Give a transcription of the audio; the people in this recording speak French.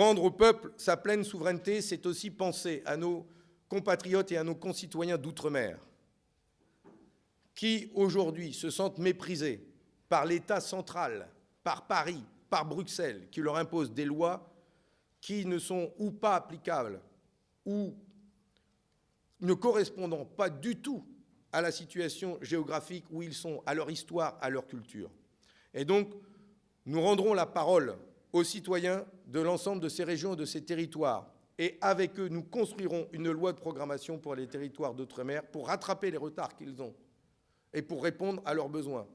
Rendre au peuple sa pleine souveraineté, c'est aussi penser à nos compatriotes et à nos concitoyens d'outre-mer qui, aujourd'hui, se sentent méprisés par l'État central, par Paris, par Bruxelles, qui leur impose des lois qui ne sont ou pas applicables ou ne correspondant pas du tout à la situation géographique où ils sont, à leur histoire, à leur culture. Et donc, nous rendrons la parole aux citoyens de l'ensemble de ces régions et de ces territoires. Et avec eux, nous construirons une loi de programmation pour les territoires d'outre-mer pour rattraper les retards qu'ils ont et pour répondre à leurs besoins.